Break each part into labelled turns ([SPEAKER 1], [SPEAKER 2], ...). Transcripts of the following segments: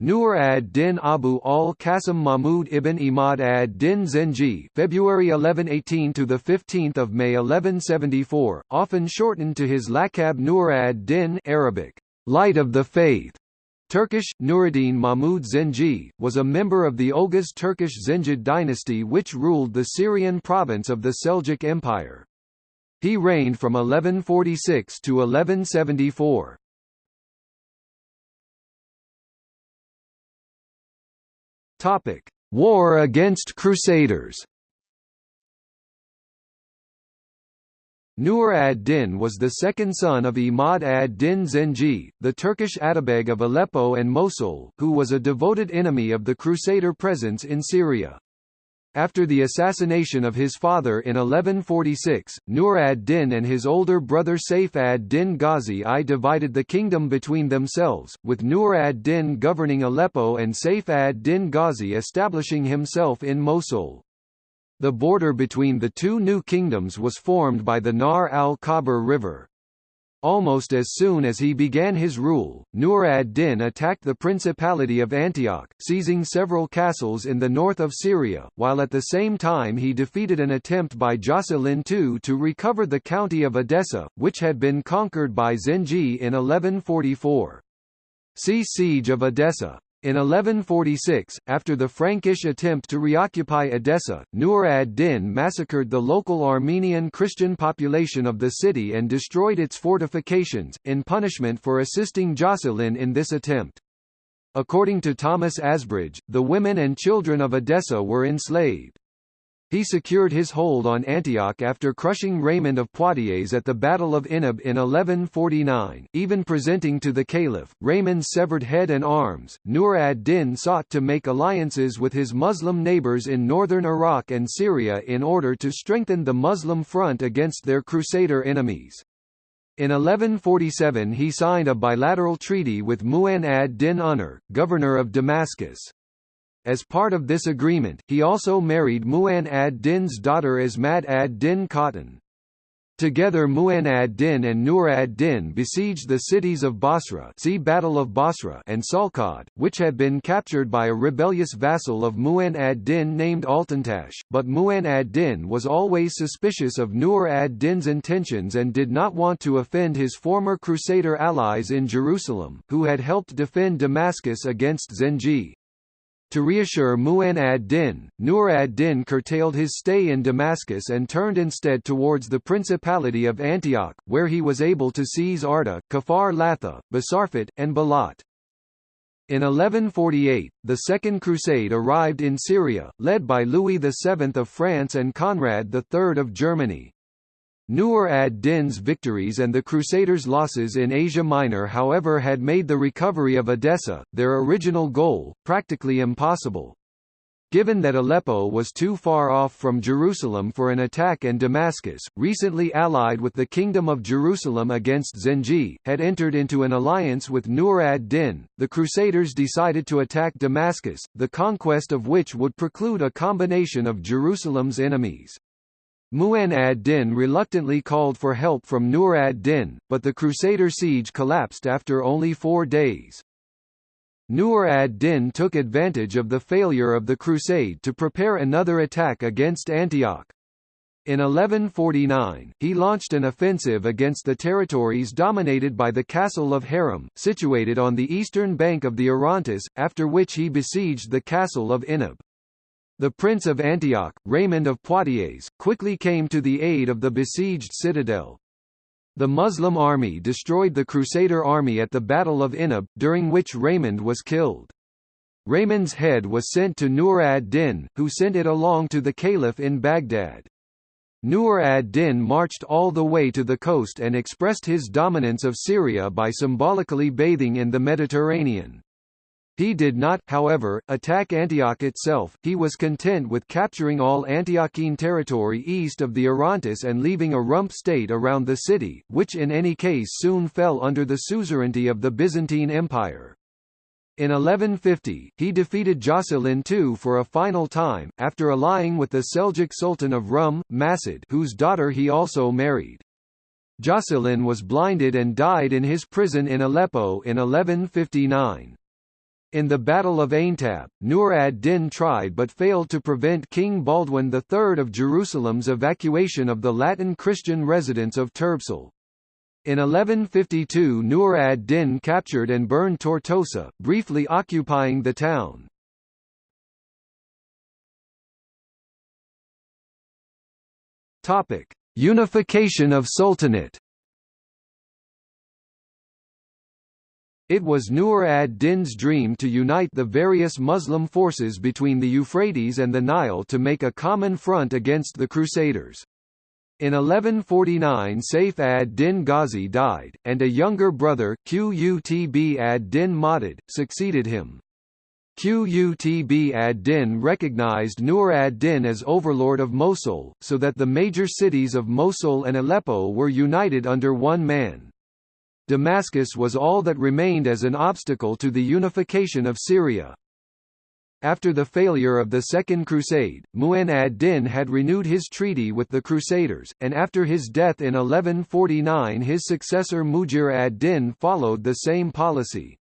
[SPEAKER 1] Nur ad-Din Abu al-Qasim Mahmud ibn Imad ad-Din Zengi February 1118 to the 15th of May 1174, often shortened to his laqab Nur ad-Din Arabic, Light of the Faith. Turkish, Nuruddin Mahmud Zengi, was a member of the Oghuz Turkish Zengid dynasty which ruled the Syrian province of the Seljuk Empire. He reigned from 1146 to 1174. Topic: War against Crusaders. Nur ad-Din was the second son of Imad ad-Din Zengi, the Turkish Atabeg of Aleppo and Mosul, who was a devoted enemy of the Crusader presence in Syria. After the assassination of his father in 1146, Nur ad-Din and his older brother Saif ad-Din Ghazi I divided the kingdom between themselves, with Nur ad-Din governing Aleppo and Saif ad-Din Ghazi establishing himself in Mosul. The border between the two new kingdoms was formed by the Nahr al-Khabur River. Almost as soon as he began his rule, Nur ad-Din attacked the Principality of Antioch, seizing several castles in the north of Syria, while at the same time he defeated an attempt by Jocelyn II to recover the county of Edessa, which had been conquered by Zengi in 1144. See Siege of Edessa. In 1146, after the Frankish attempt to reoccupy Edessa, Nur ad-Din massacred the local Armenian Christian population of the city and destroyed its fortifications, in punishment for assisting Jocelyn in this attempt. According to Thomas Asbridge, the women and children of Edessa were enslaved. He secured his hold on Antioch after crushing Raymond of Poitiers at the Battle of Inab in 1149, even presenting to the caliph, Raymond's severed head and arms. Nur ad-Din sought to make alliances with his Muslim neighbors in northern Iraq and Syria in order to strengthen the Muslim front against their Crusader enemies. In 1147 he signed a bilateral treaty with Mu'in ad-Din Unur, governor of Damascus. As part of this agreement, he also married Mu'in ad-Din's daughter Ismat ad-Din Khatun. Together Mu'in ad-Din and Nur ad-Din besieged the cities of Basra see Battle of Basra and Salkhad, which had been captured by a rebellious vassal of Mu'in ad-Din named Altantash, but Mu'in ad-Din was always suspicious of Nur ad-Din's intentions and did not want to offend his former Crusader allies in Jerusalem, who had helped defend Damascus against Zengi. To reassure Mu'in ad-Din, Nur ad-Din curtailed his stay in Damascus and turned instead towards the Principality of Antioch, where he was able to seize Arta, Kafar Latha, Basarfat, and Balat. In 1148, the Second Crusade arrived in Syria, led by Louis VII of France and Conrad III of Germany. Nur ad-Din's victories and the Crusaders' losses in Asia Minor however had made the recovery of Edessa, their original goal, practically impossible. Given that Aleppo was too far off from Jerusalem for an attack and Damascus, recently allied with the Kingdom of Jerusalem against Zengi, had entered into an alliance with Nur ad-Din, the Crusaders decided to attack Damascus, the conquest of which would preclude a combination of Jerusalem's enemies. Mu'in ad-Din reluctantly called for help from Nur ad-Din, but the Crusader siege collapsed after only four days. Nur ad-Din took advantage of the failure of the crusade to prepare another attack against Antioch. In 1149, he launched an offensive against the territories dominated by the castle of Haram, situated on the eastern bank of the Orontes, after which he besieged the castle of Inab. The Prince of Antioch, Raymond of Poitiers, quickly came to the aid of the besieged citadel. The Muslim army destroyed the Crusader army at the Battle of Inab, during which Raymond was killed. Raymond's head was sent to Nur ad-Din, who sent it along to the Caliph in Baghdad. Nur ad-Din marched all the way to the coast and expressed his dominance of Syria by symbolically bathing in the Mediterranean. He did not, however, attack Antioch itself, he was content with capturing all Antiochene territory east of the Orontes and leaving a rump state around the city, which in any case soon fell under the suzerainty of the Byzantine Empire. In 1150, he defeated Jocelyn II for a final time, after allying with the Seljuk Sultan of Rum, Masud whose daughter he also married. Jocelyn was blinded and died in his prison in Aleppo in 1159. In the Battle of Aintab, Nur ad-Din tried but failed to prevent King Baldwin III of Jerusalem's evacuation of the Latin Christian residents of Turbessel. In 1152 Nur ad-Din captured and burned Tortosa, briefly occupying the town. Unification of Sultanate It was Nur ad-Din's dream to unite the various Muslim forces between the Euphrates and the Nile to make a common front against the Crusaders. In 1149 Saif ad-Din Ghazi died, and a younger brother, Qutb ad-Din Madad, succeeded him. Qutb ad-Din recognized Nur ad-Din as overlord of Mosul, so that the major cities of Mosul and Aleppo were united under one man. Damascus was all that remained as an obstacle to the unification of Syria. After the failure of the Second Crusade, Mu'in ad-Din had renewed his treaty with the Crusaders, and after his death in 1149 his successor Mujir ad-Din followed the same policy.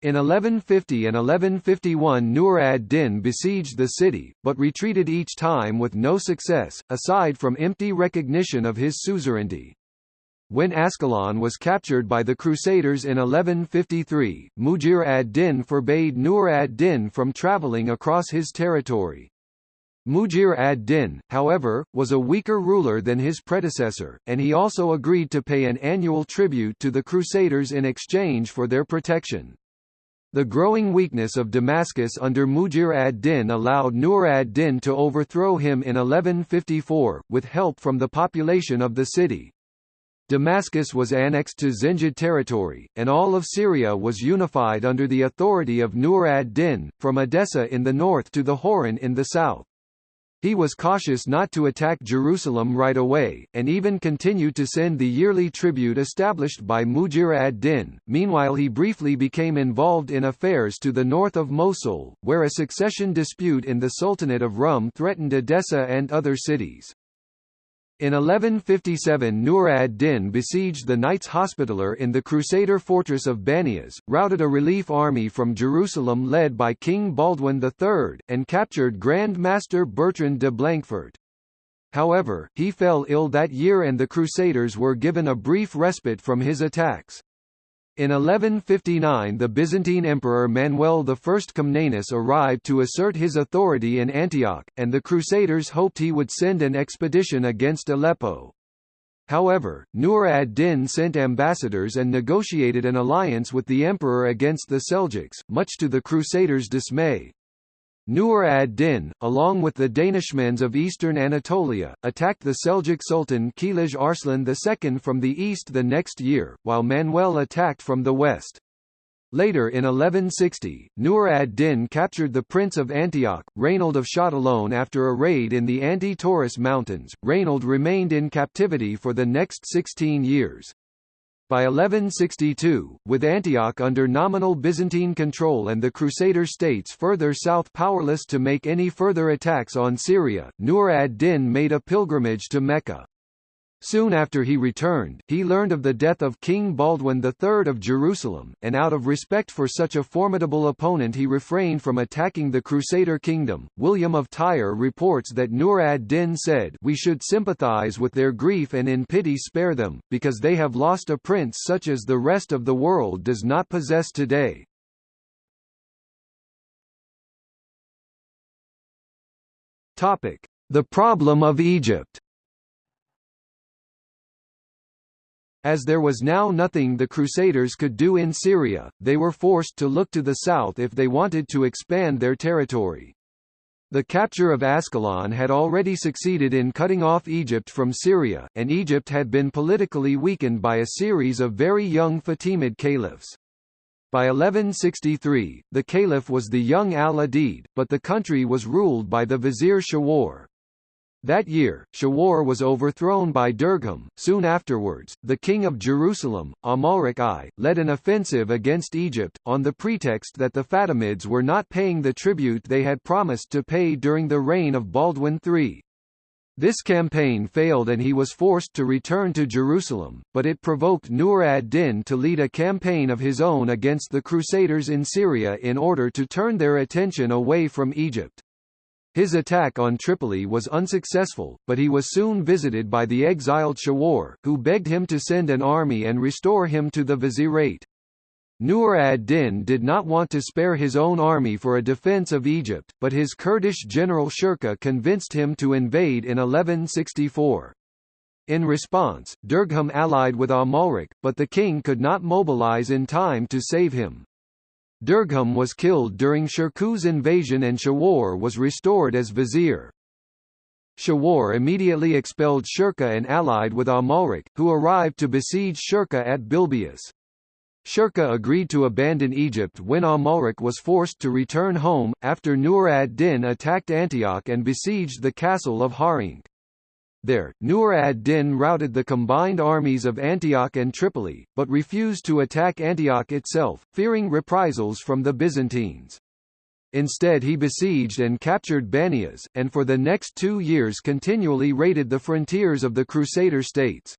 [SPEAKER 1] In 1150 and 1151 Nur ad-Din besieged the city, but retreated each time with no success, aside from empty recognition of his suzerainty. When Ascalon was captured by the Crusaders in 1153, Mujir ad-Din forbade Nur ad-Din from travelling across his territory. Mujir ad-Din, however, was a weaker ruler than his predecessor, and he also agreed to pay an annual tribute to the Crusaders in exchange for their protection. The growing weakness of Damascus under Mujir ad-Din allowed Nur ad-Din to overthrow him in 1154, with help from the population of the city. Damascus was annexed to Zengid territory, and all of Syria was unified under the authority of Nur ad-Din, from Edessa in the north to the Hauran in the south. He was cautious not to attack Jerusalem right away, and even continued to send the yearly tribute established by Mujir ad-Din. Meanwhile he briefly became involved in affairs to the north of Mosul, where a succession dispute in the Sultanate of Rum threatened Edessa and other cities. In 1157 Nur ad-Din besieged the Knights Hospitaller in the Crusader fortress of Banias, routed a relief army from Jerusalem led by King Baldwin III, and captured Grand Master Bertrand de Blanquefort. However, he fell ill that year and the Crusaders were given a brief respite from his attacks. In 1159 the Byzantine Emperor Manuel I Comnenus arrived to assert his authority in Antioch, and the Crusaders hoped he would send an expedition against Aleppo. However, Nur ad-Din sent ambassadors and negotiated an alliance with the emperor against the Seljuks, much to the Crusaders' dismay. Nur ad-Din, along with the Danishmends of eastern Anatolia, attacked the Seljuk Sultan Kilij Arslan II from the east the next year, while Manuel attacked from the west. Later in 1160, Nur ad-Din captured the Prince of Antioch, Rainald of Châtillon after a raid in the Anti-Taurus Mountains. Rainald remained in captivity for the next 16 years. By 1162, with Antioch under nominal Byzantine control and the Crusader states further south powerless to make any further attacks on Syria, Nur ad-Din made a pilgrimage to Mecca. Soon after he returned, he learned of the death of King Baldwin III of Jerusalem, and out of respect for such a formidable opponent he refrained from attacking the Crusader kingdom. William of Tyre reports that Nur ad-Din said, We should sympathize with their grief and in pity spare them, because they have lost a prince such as the rest of the world does not possess today. The problem of Egypt As there was now nothing the Crusaders could do in Syria, they were forced to look to the south if they wanted to expand their territory. The capture of Ascalon had already succeeded in cutting off Egypt from Syria, and Egypt had been politically weakened by a series of very young Fatimid caliphs. By 1163, the caliph was the young al-Adid, but the country was ruled by the vizier Shawar. That year, Shawar was overthrown by Durgham. Soon afterwards, the king of Jerusalem, Amalric I, led an offensive against Egypt, on the pretext that the Fatimids were not paying the tribute they had promised to pay during the reign of Baldwin III. This campaign failed and he was forced to return to Jerusalem, but it provoked Nur ad-Din to lead a campaign of his own against the Crusaders in Syria in order to turn their attention away from Egypt. His attack on Tripoli was unsuccessful, but he was soon visited by the exiled Shawar, who begged him to send an army and restore him to the vizierate. Nur ad-Din did not want to spare his own army for a defense of Egypt, but his Kurdish general Shirkuh convinced him to invade in 1164. In response, Durgham allied with Amalric, but the king could not mobilize in time to save him. Durgham was killed during Shirkuh's invasion and Shawar was restored as vizier. Shawar immediately expelled Shirkuh and allied with Amalric, who arrived to besiege Shirkuh at Bilbeis. Shirkuh agreed to abandon Egypt when Amalric was forced to return home, after Nur ad-Din attacked Antioch and besieged the castle of Harinq. There, Nur ad-Din routed the combined armies of Antioch and Tripoli, but refused to attack Antioch itself, fearing reprisals from the Byzantines. Instead he besieged and captured Banias, and for the next two years continually raided the frontiers of the Crusader states.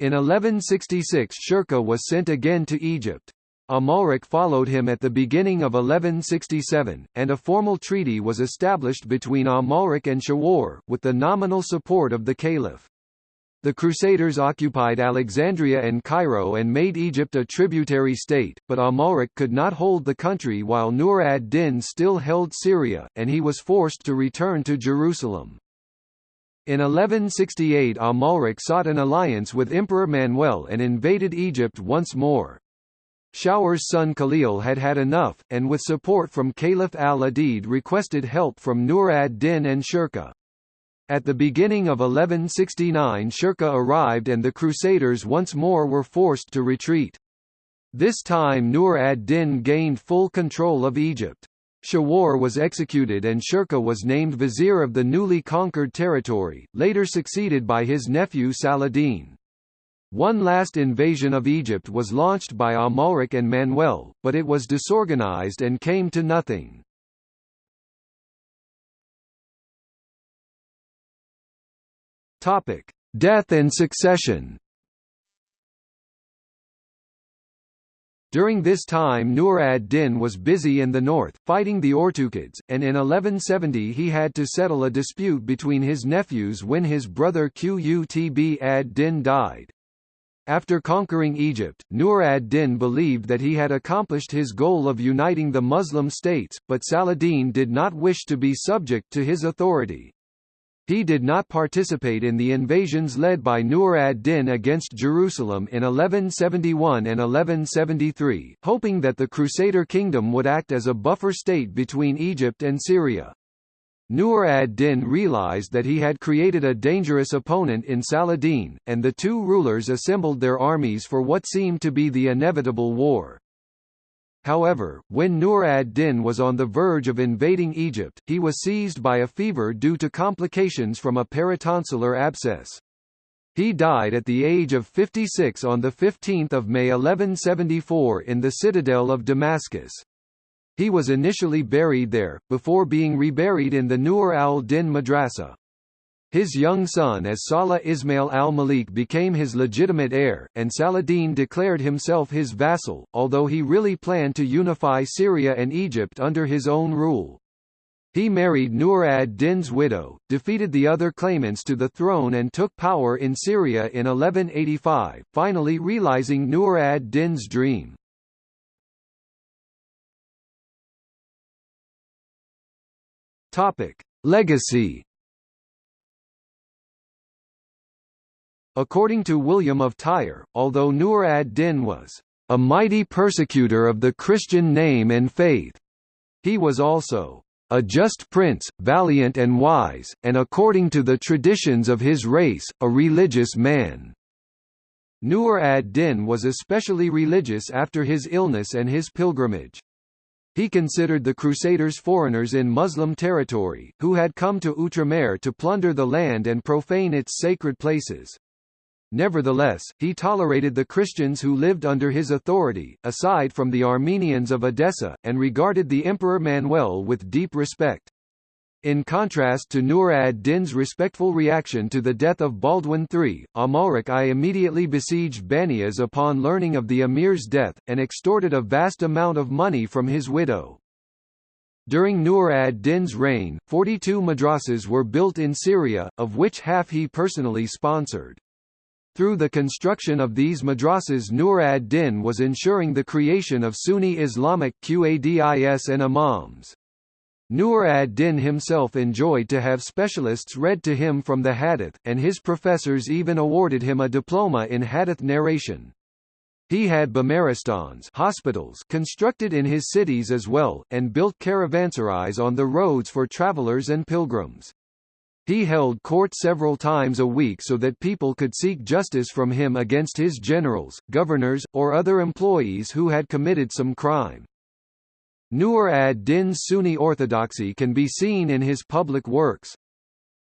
[SPEAKER 1] In 1166 Shirkuh was sent again to Egypt. Amalric followed him at the beginning of 1167, and a formal treaty was established between Amalric and Shawar, with the nominal support of the Caliph. The Crusaders occupied Alexandria and Cairo and made Egypt a tributary state, but Amalric could not hold the country while Nur ad-Din still held Syria, and he was forced to return to Jerusalem. In 1168 Amalric sought an alliance with Emperor Manuel and invaded Egypt once more. Shawar's son Khalil had had enough, and with support from Caliph al-Adid requested help from Nur ad-Din and Shirkuh. At the beginning of 1169 Shirkuh arrived and the Crusaders once more were forced to retreat. This time Nur ad-Din gained full control of Egypt. Shawar was executed and Shirkuh was named vizier of the newly conquered territory, later succeeded by his nephew Saladin. One last invasion of Egypt was launched by Amalric and Manuel, but it was disorganized and came to nothing. Topic: Death and succession During this time Nur ad-Din was busy in the north, fighting the Ortukids, and in 1170 he had to settle a dispute between his nephews when his brother Qutb ad-Din died. After conquering Egypt, Nur ad-Din believed that he had accomplished his goal of uniting the Muslim states, but Saladin did not wish to be subject to his authority. He did not participate in the invasions led by Nur ad-Din against Jerusalem in 1171 and 1173, hoping that the Crusader kingdom would act as a buffer state between Egypt and Syria. Nur ad-Din realized that he had created a dangerous opponent in Saladin, and the two rulers assembled their armies for what seemed to be the inevitable war. However, when Nur ad-Din was on the verge of invading Egypt, he was seized by a fever due to complications from a peritonsillar abscess. He died at the age of 56 on 15 May 1174 in the citadel of Damascus. He was initially buried there, before being reburied in the Nur al-Din Madrasa. His young son as Salih Ismail al-Malik became his legitimate heir, and Saladin declared himself his vassal, although he really planned to unify Syria and Egypt under his own rule. He married Nur ad-Din's widow, defeated the other claimants to the throne and took power in Syria in 1185, finally realizing Nur ad-Din's dream. Legacy According to William of Tyre, although Nur ad-Din was a mighty persecutor of the Christian name and faith, he was also a just prince, valiant and wise, and according to the traditions of his race, a religious man. Nur ad-Din was especially religious after his illness and his pilgrimage. He considered the Crusaders foreigners in Muslim territory, who had come to Outremer to plunder the land and profane its sacred places. Nevertheless, he tolerated the Christians who lived under his authority, aside from the Armenians of Edessa, and regarded the Emperor Manuel with deep respect. In contrast to Nur ad-Din's respectful reaction to the death of Baldwin III, Amalric I immediately besieged Banias upon learning of the emir's death, and extorted a vast amount of money from his widow. During Nur ad-Din's reign, 42 madrasas were built in Syria, of which half he personally sponsored. Through the construction of these madrasas Nur ad-Din was ensuring the creation of Sunni Islamic Qadis and imams. Nur ad-Din himself enjoyed to have specialists read to him from the hadith, and his professors even awarded him a diploma in hadith narration. He had bimaristans hospitals constructed in his cities as well, and built caravanserais on the roads for travelers and pilgrims. He held court several times a week so that people could seek justice from him against his generals, governors, or other employees who had committed some crime. Nur ad-Din's Sunni orthodoxy can be seen in his public works.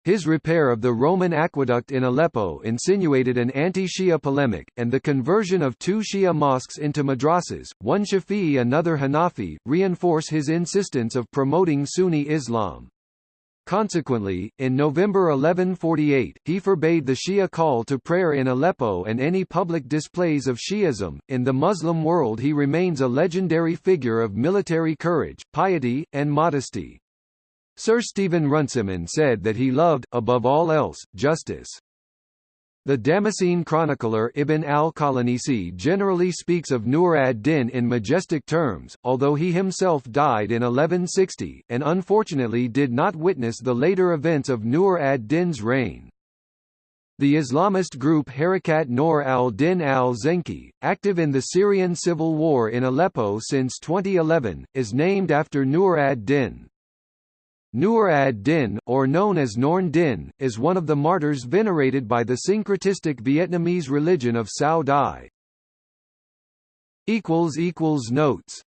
[SPEAKER 1] His repair of the Roman aqueduct in Aleppo insinuated an anti-Shia polemic, and the conversion of two Shia mosques into madrasas, one Shafi'i another Hanafi, reinforce his insistence of promoting Sunni Islam. Consequently, in November 1148, he forbade the Shia call to prayer in Aleppo and any public displays of Shi'ism. In the Muslim world, he remains a legendary figure of military courage, piety, and modesty. Sir Stephen Runciman said that he loved, above all else, justice. The Damascene chronicler Ibn al-Qalanisi generally speaks of Nur ad-Din in majestic terms, although he himself died in 1160, and unfortunately did not witness the later events of Nur ad-Din's reign. The Islamist group Harakat Nur al-Din al-Zenki, active in the Syrian civil war in Aleppo since 2011, is named after Nur ad-Din. Nur ad-Din, or known as Norn Din, is one of the martyrs venerated by the syncretistic Vietnamese religion of Cao Dai. Notes